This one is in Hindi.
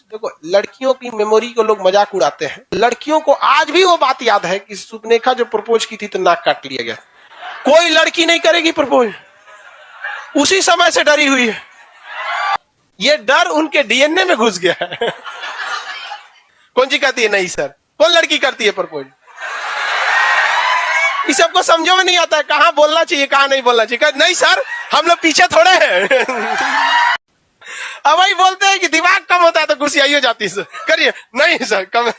देखो, लड़कियों की मेमोरी को लोग मज़ाक उड़ाते हैं। लड़कियों को आज भी वो बात याद है कि सुपनेखा जो प्रपोज की थी तो नाक काट लिया गया। कोई लड़की नहीं करेगी प्रपोज। उसी समय से डरी हुई है। ये डर उनके डीएनए में घुस गया है। कौन सी कहती है, नहीं सर। कौन लड़की करती है प्रपोज? इस सबको समझो में नहीं आता है, कहाँ बोलना चाहिए, कहाँ नहीं बोलना चाहिए। नहीं सर, हम लोग पीछे थोड़े हैं। अब वही बोलते हैं कि दिमाग कम कुर्सी आई हो जाती सर। करिए। नहीं सर कम